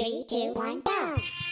Three, two, one, go!